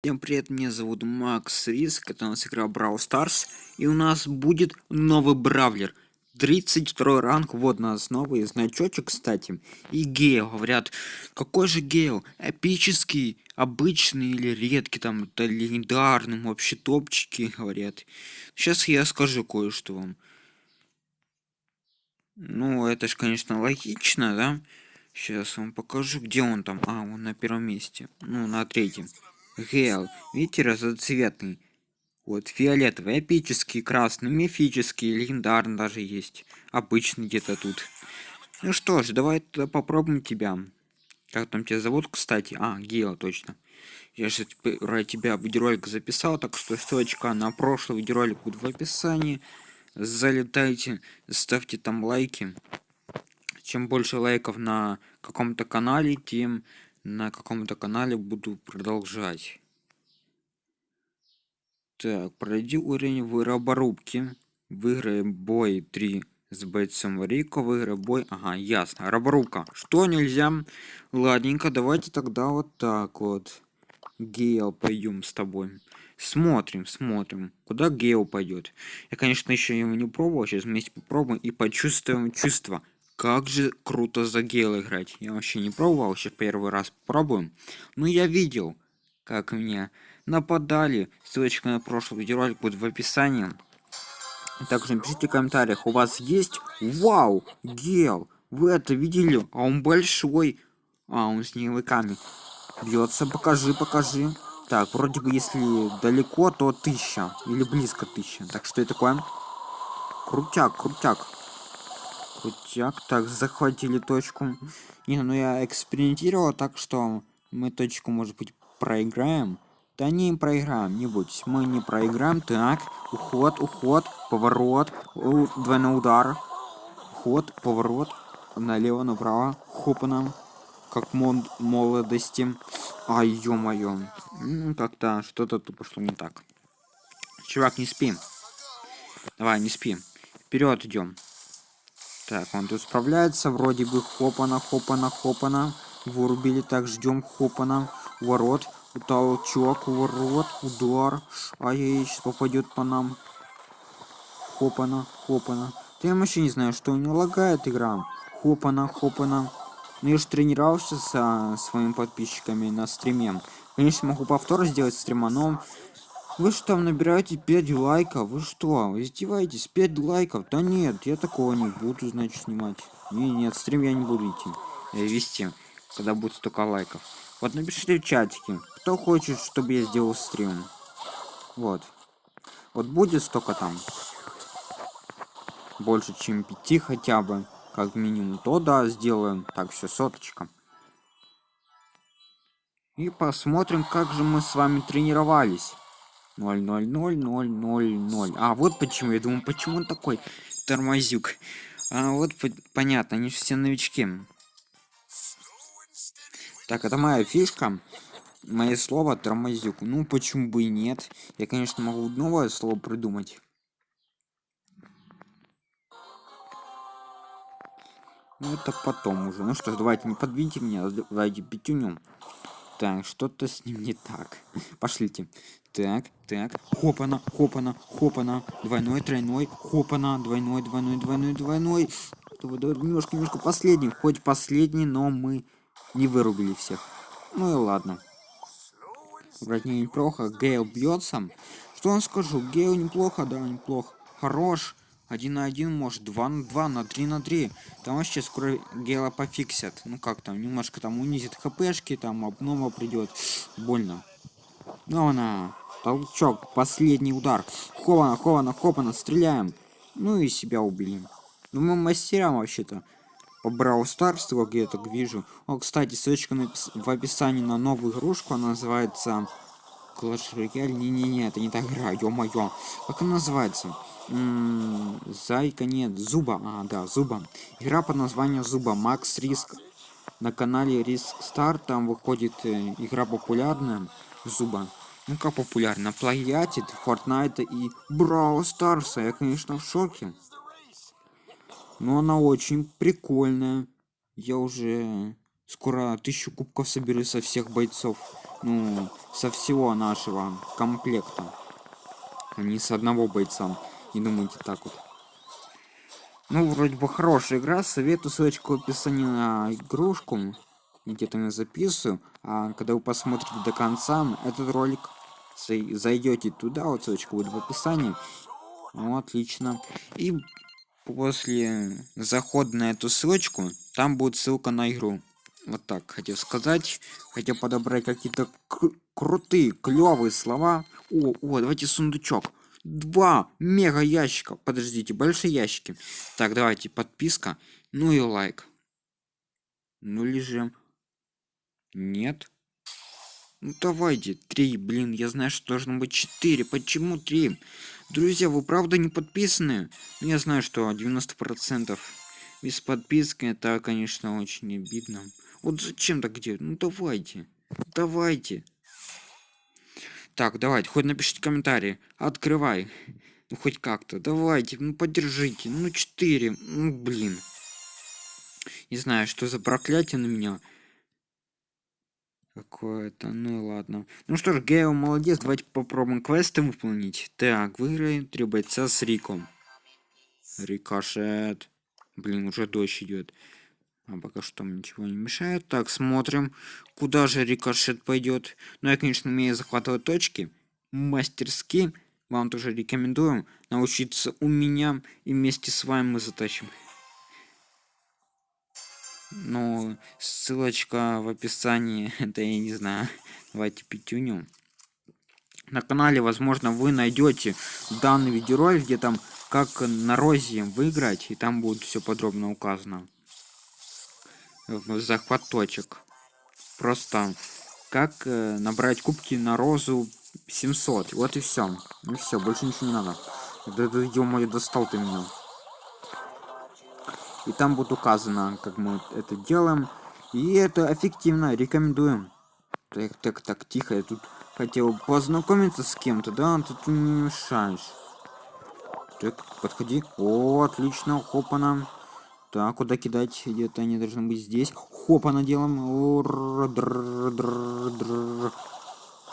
Всем привет, меня зовут Макс Риск, это у нас игра Brawl Stars, и у нас будет новый Бравлер. 32 ранг, вот у нас новый значочек, кстати. И Гейл, говорят, какой же Гейл? Эпический, обычный или редкий, там, это легендарный, вообще топчики, говорят. Сейчас я скажу кое-что вам. Ну, это же, конечно, логично, да? Сейчас вам покажу, где он там. А, он на первом месте. Ну, на третьем. Гейл. Видите, разноцветный. Вот, фиолетовый, эпический, красный, мифический, легендарный даже есть. Обычный где-то тут. Ну что ж, давай тогда попробуем тебя. Как там тебя зовут, кстати? А, Гейл, точно. Я же про тебя видеоролик записал, так что ссылочка на прошлый видеоролик будет в описании. Залетайте, ставьте там лайки. Чем больше лайков на каком-то канале, тем на каком-то канале буду продолжать. Так, пройди уровень в роборубке. Выиграй бой 3 с бойцом Рико. Выиграй бой. Ага, ясно. Роборубка. Что нельзя? Ладненько, давайте тогда вот так вот. Гейл, пойдем с тобой. Смотрим, смотрим, куда Гейл пойдет. Я, конечно, еще его не пробовал. Сейчас вместе попробуем и почувствуем чувство. Как же круто за гейл играть. Я вообще не пробовал, сейчас первый раз пробуем. Но я видел, как меня нападали. Ссылочка на прошлый видеоролик будет в описании. Также напишите в комментариях, у вас есть... Вау, гел, вы это видели? А он большой. А, он с снеговиками бьется. Покажи, покажи. Так, вроде бы если далеко, то тысяча. Или близко тысяча. Так что это такое? Крутяк, крутяк. Крутяк. Так, захватили точку. Не, ну я экспериментировал, так что мы точку, может быть, проиграем. Да не проиграем, не будь. Мы не проиграем. Так, уход, уход, поворот, двойной удар. Ход, поворот, налево, направо, хопаном, как мод молодости. Ай, ё-моё. Ну, как-то что-то тут пошло не так. Чувак, не спи. Давай, не спи. Вперед идем. Так, он тут справляется, вроде бы хопана, хопана, хопана. Вырубили, так, ждем хопана. Ворот, толчок, ворот, удар. Ай-яй, сейчас попадет по нам. Хопана, хопана. Да я вообще не знаю, что у него лагает игра. Хопана, хопана. Ну я же тренировался со своими подписчиками на стриме. Конечно, могу повтор сделать стрима, но вы что, там набираете 5 лайков? Вы что, вы издеваетесь? 5 лайков? Да нет, я такого не буду, значит, снимать. Не, нет, стрим я не буду идти. Я вести, когда будет столько лайков. Вот напишите в чатике, кто хочет, чтобы я сделал стрим. Вот. Вот будет столько там. Больше, чем 5 хотя бы. Как минимум. То да, сделаем. Так, все, соточка. И посмотрим, как же мы с вами тренировались. 0, 0, 0, 0, 0, 0. А, вот почему. Я думаю, почему он такой тормозюк. А, вот по понятно, они все новички. Так, это моя фишка. Мое слово тормозюк. Ну, почему бы и нет? Я, конечно, могу новое слово придумать. Ну, это потом уже. Ну что ж, давайте не подвиньте меня, давайте пятюнем. Так, что-то с ним не так. Пошлите. Так, так. Хопана, хопана, хопана. Двойной, тройной. Хопана. Двойной, двойной, двойной, двойной. Давай, давай, немножко, немножко последний. Хоть последний, но мы не вырубили всех. Ну и ладно. Вроде неплохо. Гейл бьется. Что он скажу? Гейл неплохо, да, неплохо. Хорош. Один на один, может, два на два, на три на три. Там вообще скоро Гейла пофиксят. Ну как там, немножко там унизит хпшки, там обнова придет. Больно. Ну она. Толчок, последний удар. Хована, хована, хопана, стреляем. Ну и себя убили. Ну мы мастера вообще-то. По Brawl Stars, как я так вижу. О, кстати, ссылочка в описании на новую игрушку. Она называется Clash Royale. Не-не-не, это не та игра, ё-моё. Как она называется? Зайка нет, Зуба. А, да, Зуба. Игра под названием Зуба. Макс Риск. На канале Риск Стар там выходит э, игра популярная. Зуба. Ну как популярна? Плагиатит Fortnite и Brawl Stars. Я, конечно, в шоке. Но она очень прикольная. Я уже скоро тысячу кубков соберу со всех бойцов. ну, со всего нашего комплекта, не с одного бойца. Не думайте так вот. Ну, вроде бы хорошая игра. Советую ссылочку в описании на игрушку. Где-то я записываю. А когда вы посмотрите до конца этот ролик, зайдете туда, вот ссылочка будет в описании. Ну, отлично. И после захода на эту ссылочку, там будет ссылка на игру. Вот так хотел сказать. Хотел подобрать какие-то крутые, клевые слова. О, о, давайте сундучок. Два мега ящика. Подождите, большие ящики. Так, давайте подписка. Ну и лайк. Ну лежим. Нет. Ну давайте, три, блин, я знаю, что должно быть четыре. Почему три? Друзья, вы правда не подписаны? Ну, я знаю, что 90% без подписки это, конечно, очень обидно. Вот зачем так делать? Ну давайте. Давайте. Так, давайте, хоть напишите комментарии. Открывай. Ну хоть как-то. Давайте, ну поддержите. Ну 4. Ну блин. Не знаю, что за проклятие на меня. Какое-то, ну ладно. Ну что ж, Гео молодец, давайте попробуем квесты выполнить. Так, выиграем три бойца с Риком. Рикошет. Блин, уже дождь идет. А пока что там ничего не мешает. Так, смотрим, куда же рикошет пойдет. Ну, я, конечно, умею захватывать точки. Мастерски. Вам тоже рекомендую научиться у меня. И вместе с вами мы затащим. Ну, ссылочка в описании. Это я не знаю. Давайте пятюню. На канале, возможно, вы найдете данный видеоролик, где там как на розе выиграть. И там будет все подробно указано захват точек. Просто как э, набрать кубки на розу 700. Вот и все. Ну все, больше ничего не надо. Да, да, ё достал ты меня. И там будет указано, как мы это делаем. И это эффективно, рекомендуем. Так, так, так, тихо, я тут хотел познакомиться с кем-то, да? Ты тут не мешаешь. Так, подходи. О, отлично, хопана. Так, куда кидать? Где-то они должны быть здесь. Хопа наделаем.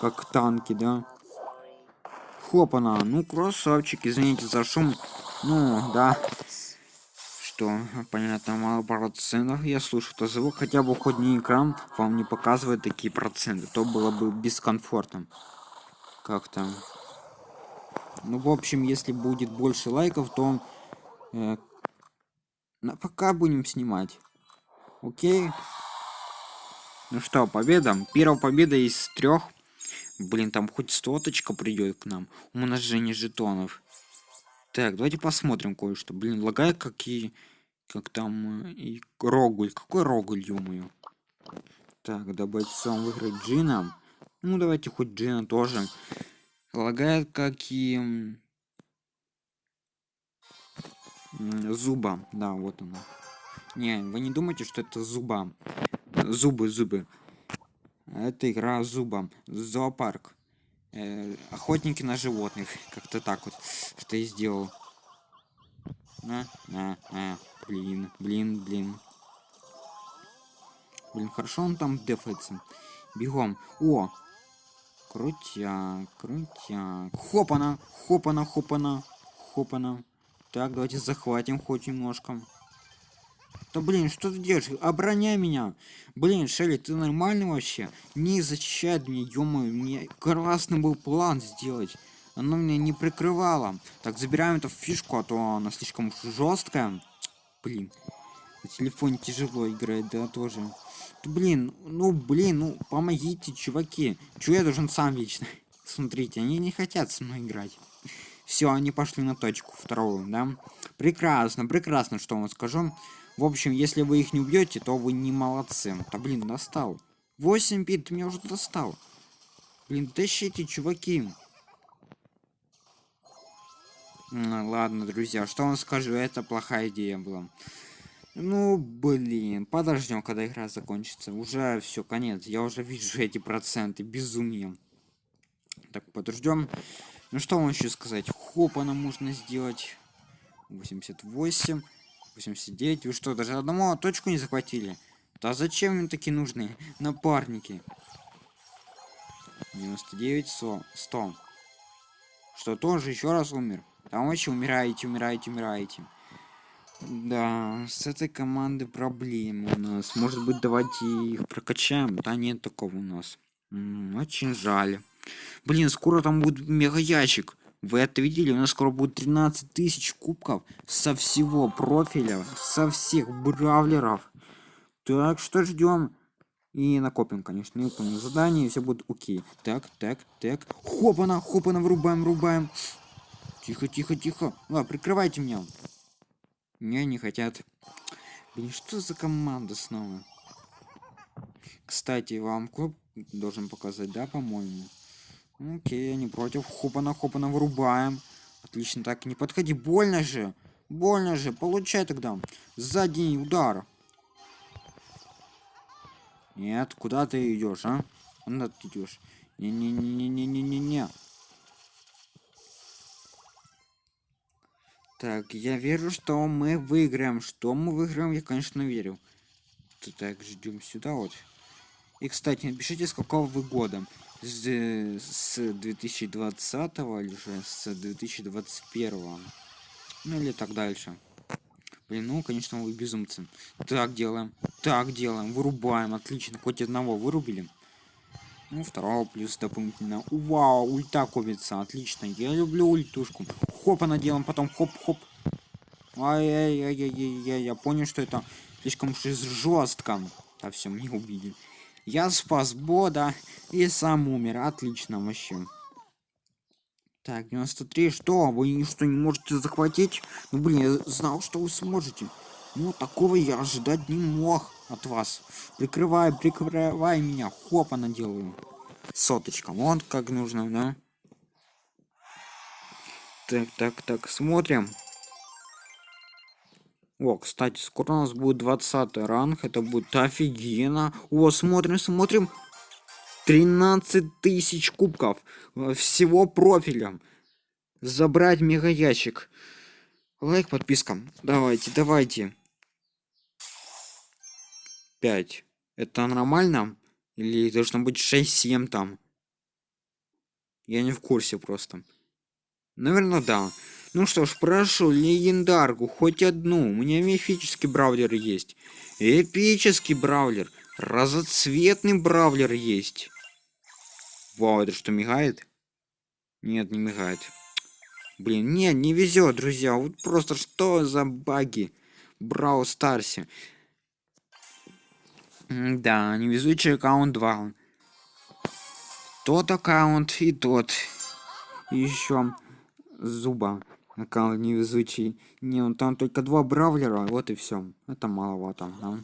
Как танки, да? Хопана. Ну, красавчик. Извините за шум. Ну, да. Что, понятно, мало процентов. Я слушаю это звук. Хотя бы не экран вам не показывает такие проценты. То было бы бескомфортно. Как там? Ну, в общем, если будет больше лайков, то э, на пока будем снимать. Окей. Ну что, победа. Первая победа из трех. Блин, там хоть стоточка придет к нам. Умножение жетонов. Так, давайте посмотрим кое-что. Блин, лагает какие... Как там... И Рогуль. Какой Рогуль, ё Так, да бойцом выиграть Джина. Ну, давайте хоть Джина тоже. Лагает какие зуба. Да вот она не вы не думаете что это зуба. Зубы зубы. Это игра зубом зоопарк. Э, охотники на животных. Как-то так вот что я сделал. А, а, а, блин блин блин. Блин хорошо он там дефается. Бегом. О! Крутяк крутяк. Хопана хопана хопана хопана так, давайте захватим хоть немножко. Да блин, что ты делаешь? Обороняй меня. Блин, Шелли, ты нормальный вообще? Не защищает меня, ё мне классный был план сделать. Оно меня не прикрывало. Так, забираем эту фишку, а то она слишком жесткая. Блин, на телефоне тяжело играть, да, тоже. Блин, ну, блин, ну, помогите, чуваки. Чего я должен сам вечно? Смотрите, они не хотят со мной играть. Все, они пошли на точку вторую, да? Прекрасно, прекрасно, что вам скажу. В общем, если вы их не убьете, то вы не молодцы. Да блин, достал. 8 бит, ты меня уже достал. Блин, тащите, чуваки. Ладно, друзья, что вам скажу, это плохая идея была. Ну, блин, подождем, когда игра закончится. Уже все, конец. Я уже вижу эти проценты. Безумие. Так, подождем. Ну что вам еще сказать? Хопа нам можно сделать. 88, 89. Вы что, даже одному точку не захватили? Да зачем им такие нужны напарники? 99 100 100 что тоже еще раз умер там вообще умираете умираете умираете да с этой команды проблемы у нас может быть давайте их прокачаем да нет такого у нас М, очень жаль блин скоро там будет мега ящик вы это видели у нас скоро будет 13 тысяч кубков со всего профиля со всех бравлеров так что ждем и накопим, конечно, и выполним задание, и все будет окей. Так, так, так. Хопана, хопана, врубаем, врубаем. Тихо, тихо, тихо. Ладно, прикрывайте меня. Не, не хотят. Блин, что за команда снова? Кстати, вам клуб должен показать, да, по-моему? Окей, не против. Хопана, хопана, вырубаем. Отлично, так, не подходи. Больно же. Больно же. Получай тогда. Задний удар. Нет, куда ты идешь, а? Куда ты идешь? Не-не-не-не-не-не-не-не. Так, я верю, что мы выиграем. Что мы выиграем, я, конечно, верю. Так, ждем сюда вот. И, кстати, напишите, с какого вы года. С, с 2020 или же с 2021. Ну или так дальше. Блин, ну, конечно, вы безумцы. Так делаем. Так делаем. Вырубаем. Отлично. Хоть одного вырубили. Ну, второго плюс дополнительно. Вау, ульта копится. Отлично. Я люблю ультушку. Хоп, она делаем, потом хоп-хоп. Ай-яй-яй-яй-яй. Я понял, что это слишком жестко. А все, мне убили. Я спас Бода и сам умер. Отлично вообще. Так, 93, что? Вы что, не можете захватить? Ну, блин, я знал, что вы сможете. Ну, такого я ожидать не мог от вас. Прикрывай, прикрывай меня. Хопа наделаю. Соточка, вот как нужно, да? Так, так, так, смотрим. О, кстати, скоро у нас будет 20 ранг. Это будет офигенно. О, смотрим, смотрим. 13 тысяч кубков э, всего профиля. Забрать мега ящик. Лайк, подписка. Давайте, давайте. 5. Это нормально? Или должно быть 6-7 там? Я не в курсе просто. Наверное, да. Ну что ж, прошу, легендарку, хоть одну. У меня мифический браулер есть. Эпический браулер. Разоцветный браулер есть. Вау, это что, мигает? Нет, не мигает. Блин, нет, не везет, друзья. Вот просто что за баги? Брау Старсе. Да, невезучий аккаунт 2. Тот аккаунт и тот. И еще зуба. Аккаунт невезучий. Не, он там только два бравлера, вот и все. Это маловато, да?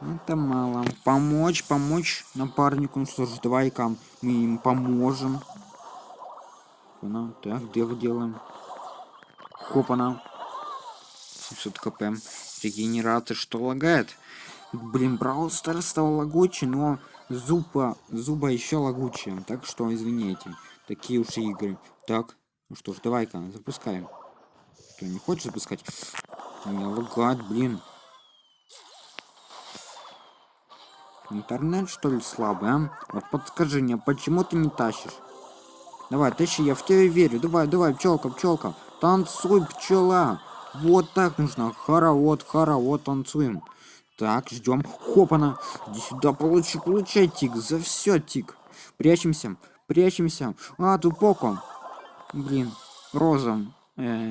Это мало. Помочь, помочь напарнику. Ну что ж, давай-ка мы им поможем. Ну, так, где вы делаем? Хопана. 700 кп. Регенерация что лагает? Блин, Brawl Stars стал лагучий, но зуба, зуба еще лагучие. Так что извините. Такие уж игры. Так, ну что ж, давай-ка, запускаем. Что, не хочешь запускать? Не лагает, блин. Интернет что ли слабый, а? Вот подскажи мне, почему ты не тащишь? Давай, тащи, я в тебя верю. Давай, давай, пчелка, пчелка. Танцуй, пчела. Вот так нужно. Хоровод, хоровод, танцуем. Так, ждем. Хопана. Иди сюда, получи, получай, тик. За все, тик. Прячемся, прячемся. А, тут поком. Блин, розом. Э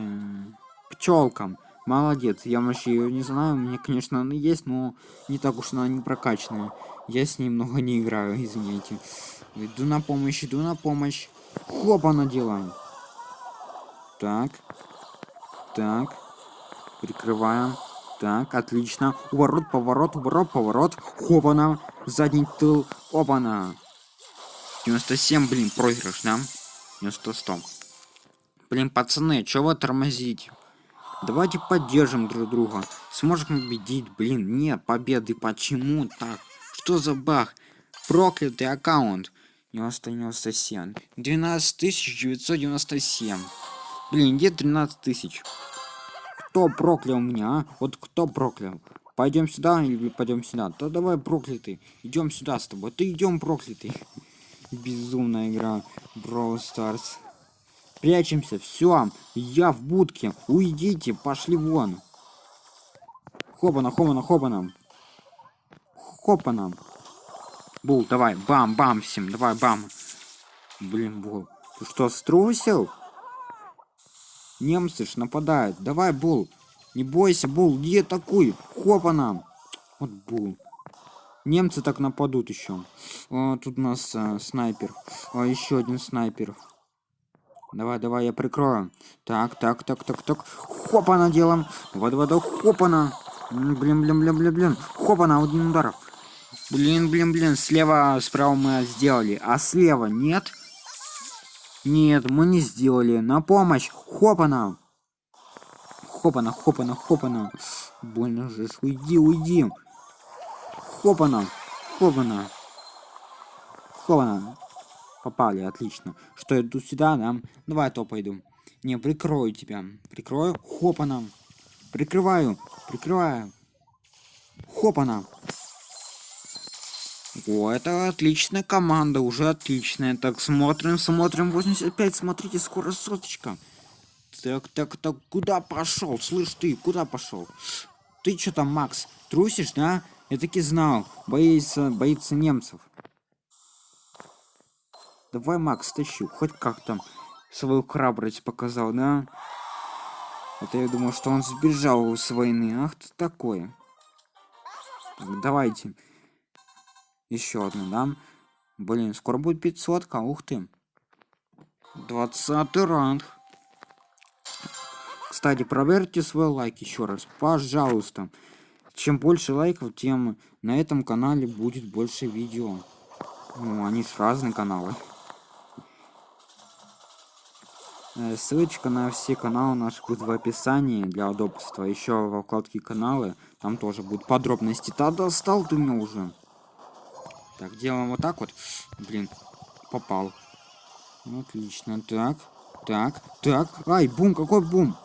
пчелкам. Молодец, я вообще ее не знаю, у меня, конечно, она есть, но не так уж она не прокачанная. Я с ней много не играю, извините. Иду на помощь, иду на помощь. Хоп, она делаем. Так. Так. Прикрываем. Так, отлично. Уворот, поворот, уворот, поворот. Хопана. Задний тыл. Опана. 97, блин, проигрыш, да? 90-100. Блин, пацаны, чего вы тормозите? Давайте поддержим друг друга. Сможем победить. Блин, нет победы. Почему так? Что за баг? Проклятый аккаунт. 997. 12997. Блин, где 13 тысяч? Кто проклял меня, а? Вот кто проклял? Пойдем сюда или пойдем сюда? То давай проклятый. Идем сюда с тобой. Ты идем проклятый. Безумная игра. Brawl Stars. Прячемся. Все. Я в будке. Уйдите. Пошли вон. Хопана, хопана, хопана. Хопана. Бул, давай. Бам, бам всем. Давай, бам. Блин, Бул. Ты что, струсил? Немцы ж нападают. Давай, Бул. Не бойся, Бул. Не атакуй. Хопана. Вот Бул. Немцы так нападут еще. О, тут у нас а, снайпер. О, еще один снайпер. Давай, давай, я прикрою. Так, так, так, так, так. Хопана делаем. Вот, вот, хопана. Блин, блин, блин, блин, блин. Хопана, один удар. Блин, блин, блин. Слева, справа мы сделали. А слева нет? Нет, мы не сделали. На помощь. Хопана. Хопана, хопана, хопана. Больно же. Уйди, уйди. Хопана. Хопана. Хопана. Попали, отлично. Что, иду сюда, да? Давай то пойду. Не, прикрою тебя. Прикрою. Хопана. Прикрываю. Прикрываю. Хопана. О, это отличная команда, уже отличная. Так, смотрим, смотрим. 85, смотрите, скоро соточка. Так, так, так, куда пошел? Слышь ты, куда пошел? Ты что там, Макс, трусишь, да? Я таки знал. Боится, боится немцев. Давай, Макс, тащи. Хоть как-то свою храбрость показал, да? Это я думал, что он сбежал с войны. Ах ты такое. Так, давайте. Еще одну, да? Блин, скоро будет 500 -ка. Ух ты. 20 ранг. Кстати, проверьте свой лайк еще раз. Пожалуйста. Чем больше лайков, тем на этом канале будет больше видео. Ну, они же разные каналы. Э, ссылочка на все каналы наших будет в описании для удобства. Еще во вкладке каналы, там тоже будут подробности. Да достал ты меня уже. Так, делаем вот так вот. Блин, попал. Отлично. Так, так, так. Ай, бум, какой бум?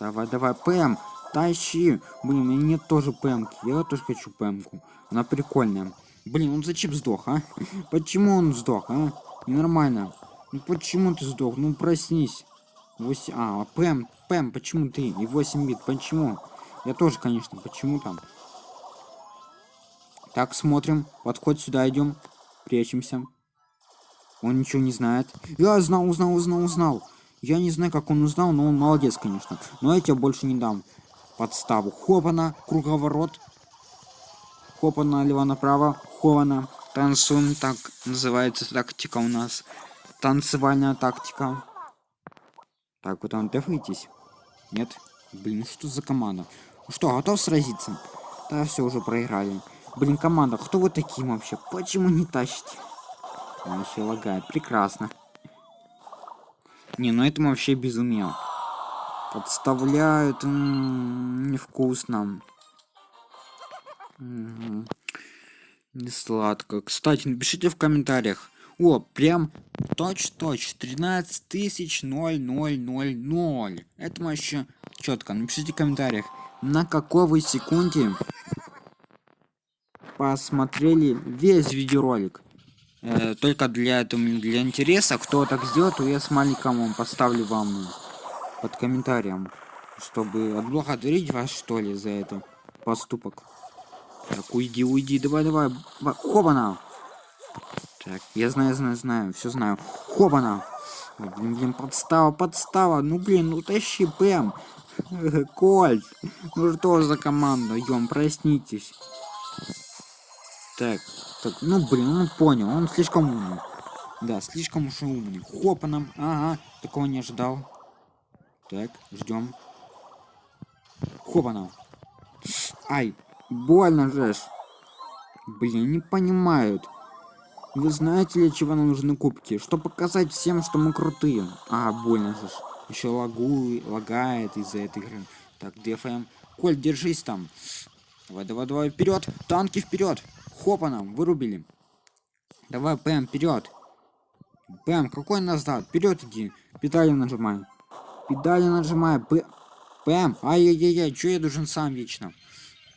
Давай, давай, ПМ. Тащи. Блин, у меня нет тоже ПМки. Я тоже хочу ПМку. Она прикольная. Блин, он зачем сдох, а? Почему он сдох, а? Ненормально. Ну почему ты сдох? Ну проснись. 8... А, ПМ, ПМ, почему ты? И 8 бит, почему? Я тоже, конечно, почему там? Так, смотрим. Подходь сюда, идем. Прячемся. Он ничего не знает. Я знал, узнал, узнал, узнал. Я не знаю, как он узнал, но он молодец, конечно. Но я тебе больше не дам подставу. Хопана, круговорот. Хопана, налево направо. Хована. Танцун, так называется тактика у нас. Танцевальная тактика. Так, вот там дефайтесь. Нет? Блин, что за команда? Ну что, готов сразиться? Да, все, уже проиграли. Блин, команда, кто вы такие вообще? Почему не тащите? Он еще лагает. Прекрасно. Не, ну это вообще безумие. Подставляют. М -м, невкусно. Угу. Не сладко. Кстати, напишите в комментариях. О, прям точь-точь. 13 тысяч 0000. Это вообще четко. Напишите в комментариях. На какой вы секунде посмотрели весь видеоролик? Э, только для этого, для интереса. Кто так сделает, то я с маленьком поставлю вам под комментарием, чтобы отблагодарить вас, что ли, за это поступок. Так, уйди, уйди, давай, давай. Хобана! Так, я знаю, знаю, знаю, все знаю. Хобана! Блин, блин, подстава, подстава. Ну, блин, ну тащи, Бэм. Кольт. Ну что за команда? Ём, проснитесь. Так, так, ну, блин, он понял, он слишком умный. Да, слишком уж умный. Хопаном, ага, такого не ожидал. Так, ждем. Хопана. Ай, больно же. Блин, не понимают. Вы знаете, для чего нам нужны кубки? Что показать всем, что мы крутые. А, больно же. Еще лагу, лагает из-за этой игры. Так, ДФМ. Коль, держись там. Давай, давай, давай, вперед! Танки вперед! Хопа нам, вырубили. Давай, ПМ, вперед! ПМ, какой назад? Вперед иди. Педали нажимай. Педали нажимай. П... ПМ, ай-яй-яй, что я должен сам вечно?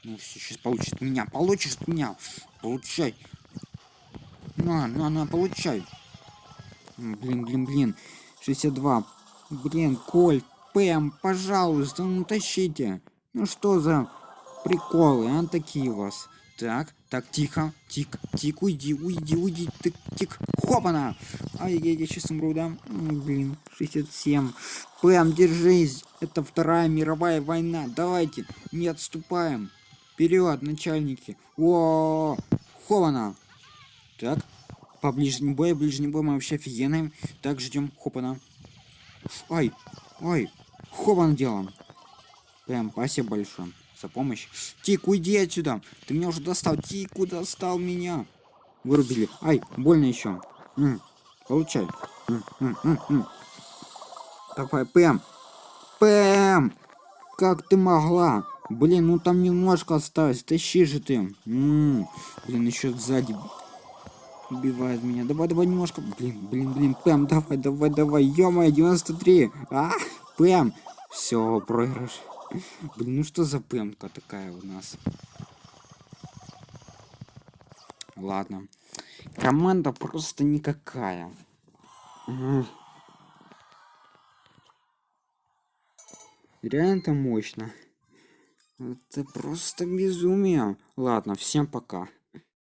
Ну все, сейчас получит меня. Получишь меня. Получай. На, на, на, получай. Блин, блин, блин. 62. Блин, Коль, Пэм, пожалуйста, ну тащите. Ну что за приколы, а такие у вас? Так, так, тихо, тик, тик, уйди, уйди, уйди, тик, тик, хопана! Ай, я, я сейчас умру, да? Блин, 67. Пэм, держись, это Вторая мировая война, давайте, не отступаем. Вперед, начальники. О, хопана! Так, по ближнему бою, ближний бой мы вообще офигенные. Так, ждем, хопана. Ай, ай, хопана делаем. Прям спасибо большое за помощь. Тик, уйди отсюда. Ты меня уже достал. Тику достал меня. Вырубили. Ай, больно еще. получай. М, м, м, м. Давай, Пэм. Пэм! Как ты могла? Блин, ну там немножко осталось. Тащи же ты. М, Блин, еще сзади убивает меня. Давай, давай немножко. Блин, блин, блин. Пэм, давай, давай, давай. ё 93. А, Пэм. Все, проигрыш. Блин, ну что за пэмка такая у нас? Ладно. Команда просто никакая. Реально это мощно. Это просто безумие. Ладно, всем пока.